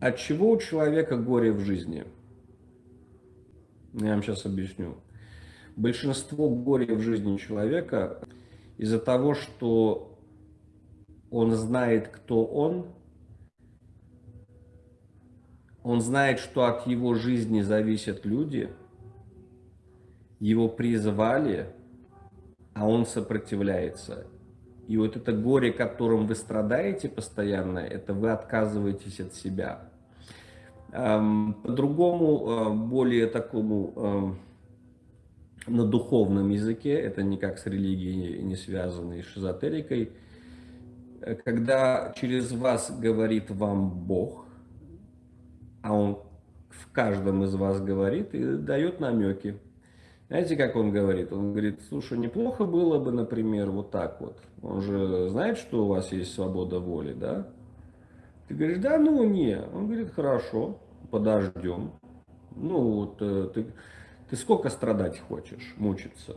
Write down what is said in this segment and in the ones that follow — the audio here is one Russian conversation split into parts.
От чего у человека горе в жизни? Я вам сейчас объясню. Большинство горя в жизни человека из-за того, что он знает, кто он, он знает, что от его жизни зависят люди, его призвали, а он сопротивляется. И вот это горе, которым вы страдаете постоянно, это вы отказываетесь от себя. По-другому, э, более такому на духовном языке, это никак с религией не связано, с эзотерикой, когда через вас говорит вам Бог, а Он в каждом из вас говорит и дает намеки. Знаете, как он говорит? Он говорит, слушай, неплохо было бы, например, вот так вот. Он же знает, что у вас есть свобода воли, да? Ты говоришь, да, ну не. Он говорит, хорошо, подождем. Ну вот, э, ты, ты сколько страдать хочешь, мучиться?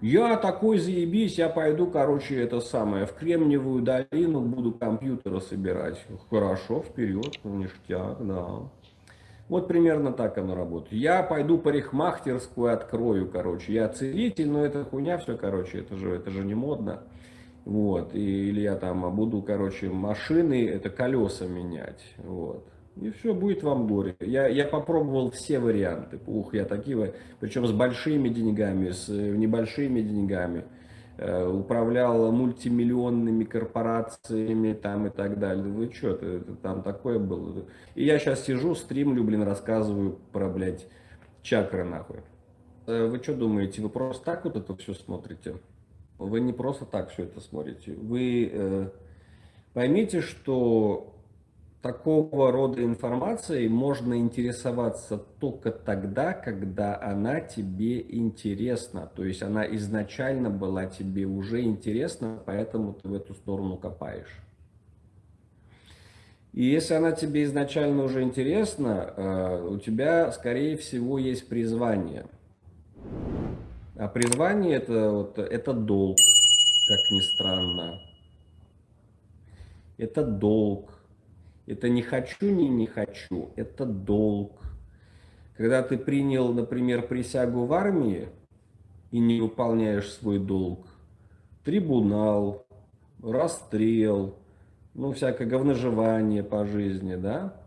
Я такой заебись, я пойду, короче, это самое, в Кремниевую долину буду компьютеры собирать. Хорошо, вперед, ништяк, да. Вот примерно так оно работает. Я пойду парикмахерскую открою, короче. Я целитель, но это хуйня все, короче, это же, это же не модно. Вот, и, или я там буду, короче, машины, это колеса менять, вот. И все, будет вам горе. Я, я попробовал все варианты. Ух, я такие, причем с большими деньгами, с э, небольшими деньгами. Э, управлял мультимиллионными корпорациями там и так далее. Вы что, это, это там такое было? И я сейчас сижу, стримлю, блин, рассказываю про, блядь, чакры нахуй. Э, вы что думаете, вы просто так вот это все смотрите? Вы не просто так все это смотрите. Вы э, поймите, что такого рода информацией можно интересоваться только тогда, когда она тебе интересна. То есть она изначально была тебе уже интересна, поэтому ты в эту сторону копаешь. И если она тебе изначально уже интересна, э, у тебя, скорее всего, есть призвание. А призвание это, вот, это долг, как ни странно. Это долг это не хочу, не не хочу, это долг. Когда ты принял, например, присягу в армии и не выполняешь свой долг, трибунал, расстрел, ну, всякое говножевание по жизни, да?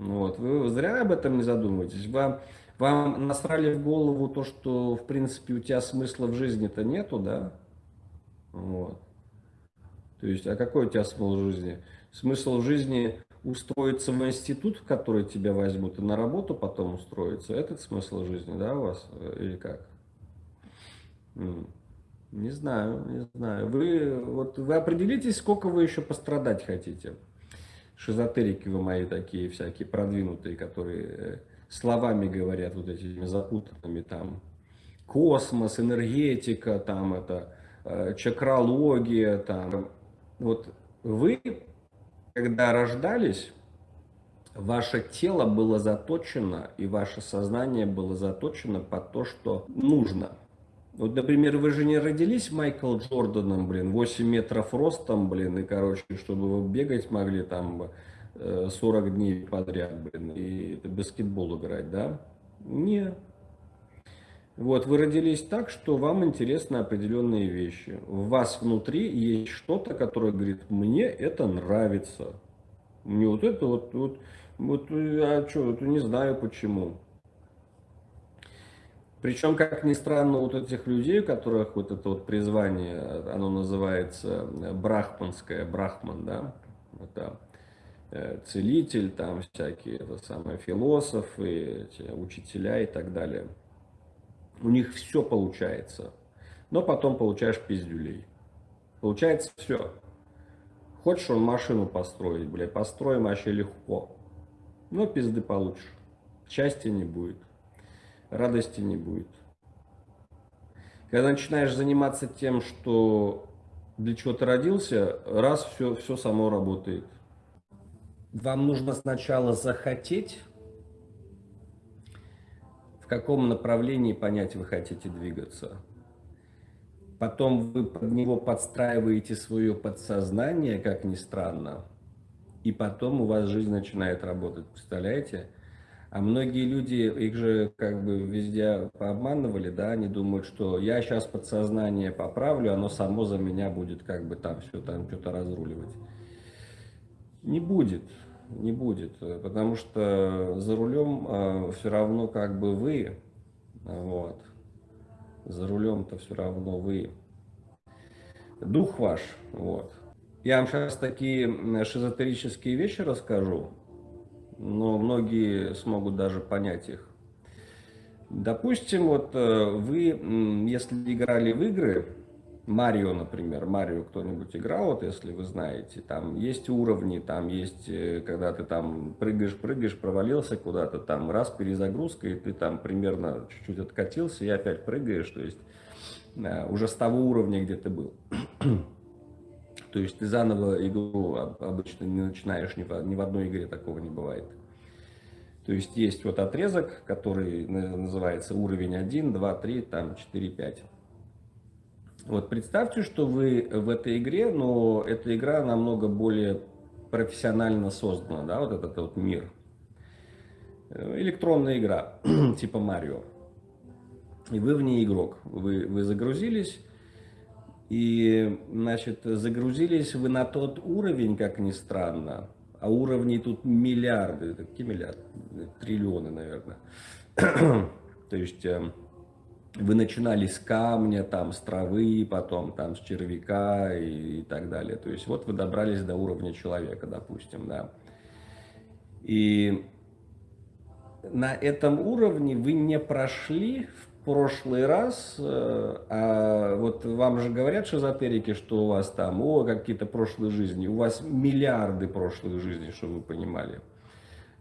Вот, вы зря об этом не задумываетесь. Вам, вам насрали в голову то, что, в принципе, у тебя смысла в жизни-то нету, да? Вот. То есть, а какой у тебя смысл в жизни? Смысл жизни устроиться в институт, в который тебя возьмут, и на работу потом устроиться. Этот смысл жизни, да, у вас? Или как? Не знаю, не знаю. Вы, вот, вы определитесь, сколько вы еще пострадать хотите. Шизотерики вы мои такие всякие продвинутые, которые э, словами говорят вот этими запутанными там. Космос, энергетика, там это, э, чакралогия, там. Вот вы когда рождались, ваше тело было заточено и ваше сознание было заточено под то, что нужно. Вот, например, вы же не родились Майкл Джорданом, блин, 8 метров ростом, блин, и, короче, чтобы вы бегать могли там 40 э, дней подряд, блин, и баскетбол играть, да? Нет. Вот, вы родились так, что вам интересны определенные вещи. В вас внутри есть что-то, которое говорит, мне это нравится. Мне вот это вот, вот, вот а что, это не знаю почему. Причем, как ни странно, вот этих людей, у которых вот это вот призвание, оно называется брахманское, брахман, да, это э, целитель, там всякие, это самые философы, эти, учителя и так далее – у них все получается. Но потом получаешь пиздюлей. Получается все. Хочешь он машину построить, блядь, построим вообще легко. Но пизды получишь. Счастья не будет. Радости не будет. Когда начинаешь заниматься тем, что для чего ты родился, раз все, все само работает. Вам нужно сначала захотеть каком направлении понять вы хотите двигаться. Потом вы под него подстраиваете свое подсознание, как ни странно. и потом у вас жизнь начинает работать, представляете? А многие люди, их же как бы везде пообманывали, да, они думают, что я сейчас подсознание поправлю, оно само за меня будет как бы там все там что-то разруливать. Не будет, не будет, потому что за рулем э, все равно как бы вы, вот, за рулем-то все равно вы, дух ваш, вот. Я вам сейчас такие шизотерические вещи расскажу, но многие смогут даже понять их. Допустим, вот э, вы, если играли в игры, Марио, например, Марио кто-нибудь играл, вот если вы знаете, там есть уровни, там есть, э, когда ты там прыгаешь, прыгаешь, провалился куда-то, там раз перезагрузка, и ты там примерно чуть-чуть откатился, и опять прыгаешь, то есть э, уже с того уровня, где ты был. То есть ты заново игру обычно не начинаешь, ни в, ни в одной игре такого не бывает. То есть есть вот отрезок, который называется уровень 1, 2, 3, там 4, 5. Вот представьте, что вы в этой игре, но эта игра намного более профессионально создана, да, вот этот вот мир. Электронная игра, типа Марио. И вы в ней игрок. Вы, вы загрузились, и, значит, загрузились вы на тот уровень, как ни странно, а уровней тут миллиарды, какие миллиарды? Триллионы, наверное. То есть эм, вы начинали с камня, там, с травы, потом там с червяка и, и так далее. То есть вот вы добрались до уровня человека, допустим, да. И на этом уровне вы не прошли в прошлый раз, э, а вот вам же говорят шизотерики, что у вас там, о, какие-то прошлые жизни, у вас миллиарды прошлых жизней, чтобы вы понимали.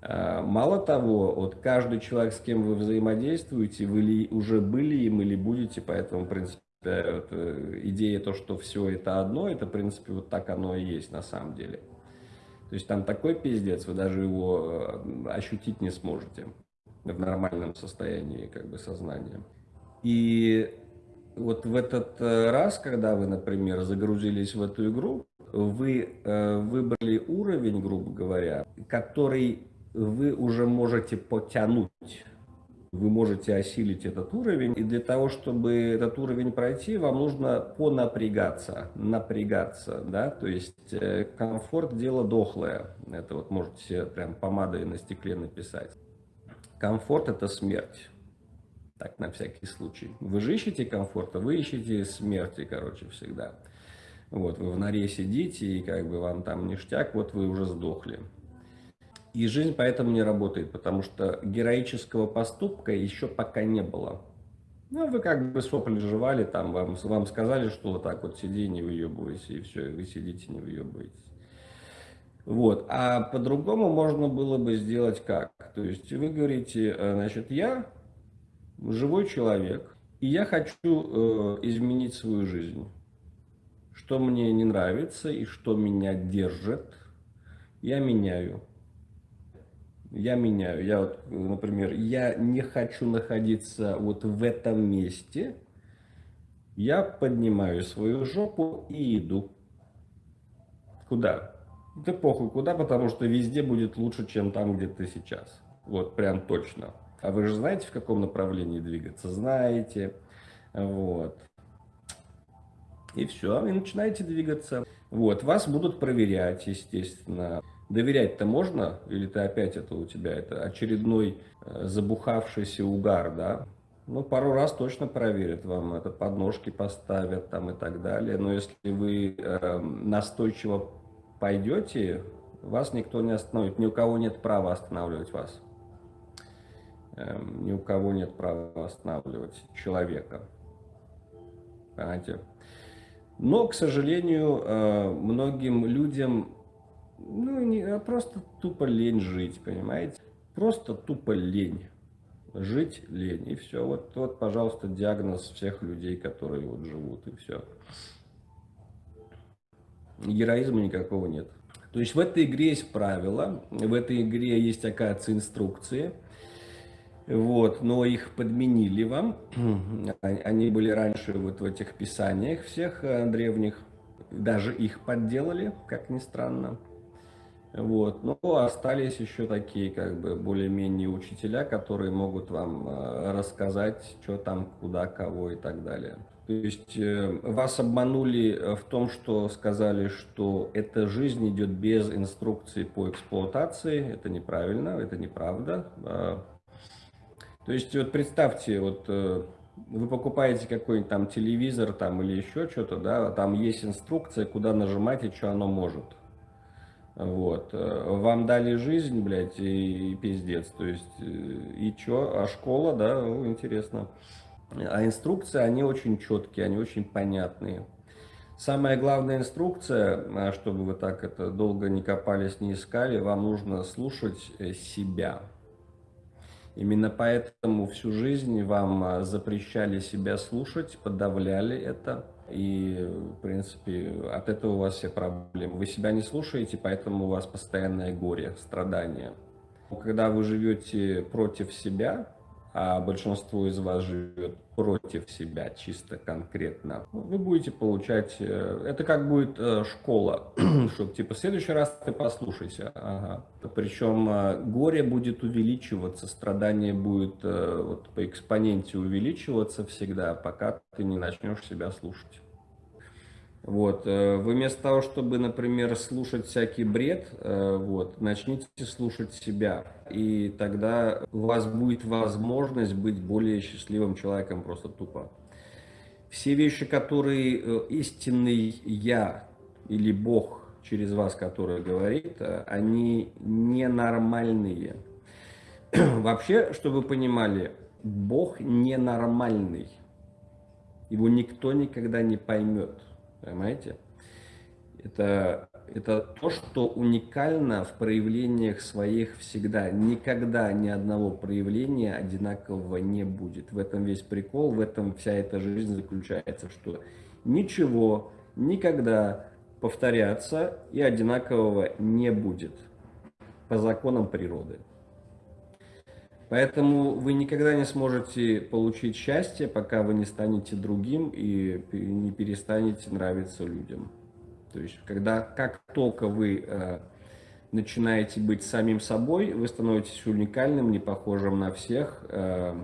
А, мало того, вот каждый человек, с кем вы взаимодействуете, вы ли уже были им или будете, поэтому, в принципе, вот, э, идея то, что все это одно, это, в принципе, вот так оно и есть на самом деле. То есть там такой пиздец, вы даже его э, ощутить не сможете в нормальном состоянии как бы сознания. И вот в этот э, раз, когда вы, например, загрузились в эту игру, вы э, выбрали уровень, грубо говоря, который вы уже можете потянуть. Вы можете осилить этот уровень, и для того, чтобы этот уровень пройти, вам нужно понапрягаться, напрягаться, да, то есть э, комфорт – дело дохлое, это вот можете прям помадой на стекле написать. Комфорт – это смерть. Так, на всякий случай. Вы же ищете комфорта, вы ищете смерти, короче, всегда. Вот, вы в норе сидите, и как бы вам там ништяк, вот вы уже сдохли. И жизнь поэтому не работает, потому что героического поступка еще пока не было. Ну, вы как бы сопли жевали, там вам, вам сказали, что вот так вот сиди, не выебывайся, и все, и вы сидите, не выебываетесь. Вот. А по-другому можно было бы сделать как? То есть вы говорите, э, значит, я живой человек, и я хочу э, изменить свою жизнь. Что мне не нравится и что меня держит, я меняю. Я меняю. Я вот, например, я не хочу находиться вот в этом месте. Я поднимаю свою жопу и иду. Куда? Да похуй куда, потому что везде будет лучше, чем там, где ты сейчас. Вот прям точно. А вы же знаете, в каком направлении двигаться? Знаете. Вот. И все, и начинаете двигаться. Вот, вас будут проверять, естественно. Доверять-то можно? Или ты опять это у тебя, это очередной э, забухавшийся угар, да? Ну, пару раз точно проверят вам, это подножки поставят там и так далее. Но если вы э, настойчиво пойдете, вас никто не остановит, ни у кого нет права останавливать вас. Эм, ни у кого нет права останавливать человека. Понимаете? Но, к сожалению, э, многим людям ну, не, а просто тупо лень жить, понимаете? Просто тупо лень. Жить лень, и все. Вот, вот, пожалуйста, диагноз всех людей, которые вот живут, и все героизма никакого нет. То есть в этой игре есть правила, в этой игре есть, оказывается, инструкции, вот, но их подменили вам, они были раньше вот в этих писаниях всех э, древних, даже их подделали, как ни странно. Вот. Но остались еще такие, как бы, более-менее учителя, которые могут вам э, рассказать, что там, куда, кого и так далее. То есть э, вас обманули э, в том, что сказали, что эта жизнь идет без инструкции по эксплуатации. Это неправильно, это неправда. А, то есть вот представьте, вот вы покупаете какой-нибудь там телевизор там или еще что-то, да, там есть инструкция, куда нажимать и что оно может. Вот. Э, вам дали жизнь, блядь, и, и пиздец. То есть, э, и чё? А школа, да, ну, интересно. А инструкции, они очень четкие, они очень понятные. Самая главная инструкция, а, чтобы вы так это долго не копались, не искали, вам нужно слушать э, себя. Именно поэтому всю жизнь вам а, запрещали себя слушать, подавляли это. И, в принципе, от этого у вас все проблемы. Вы себя не слушаете, поэтому у вас постоянное горе, страдания. Когда вы живете против себя, а большинство из вас живет против себя, чисто конкретно, вы будете получать... Э, это как будет э, школа, чтобы типа в следующий раз ты послушайся. Ага. Причем э, горе будет увеличиваться, страдание будет вот, по экспоненте увеличиваться всегда, пока ты не начнешь себя слушать. Вот. Вы вместо того, чтобы, например, слушать всякий бред, вот, начните слушать себя. И тогда у вас будет возможность быть более счастливым человеком просто тупо. Все вещи, которые истинный «я» или Бог через вас, который говорит, они ненормальные. Вообще, чтобы вы понимали, Бог ненормальный. Его никто никогда не поймет. Понимаете? Это, это то, что уникально в проявлениях своих всегда. Никогда ни одного проявления одинакового не будет. В этом весь прикол, в этом вся эта жизнь заключается, что ничего никогда повторяться и одинакового не будет по законам природы. Поэтому вы никогда не сможете получить счастье, пока вы не станете другим и не перестанете нравиться людям. То есть, когда, как только вы э, начинаете быть самим собой, вы становитесь уникальным, не похожим на всех, э,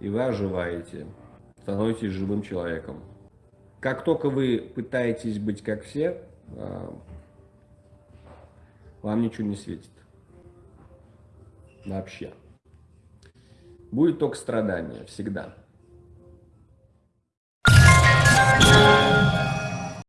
и вы оживаете, становитесь живым человеком. Как только вы пытаетесь быть как все, э, вам ничего не светит. Вообще будет только страдание, всегда.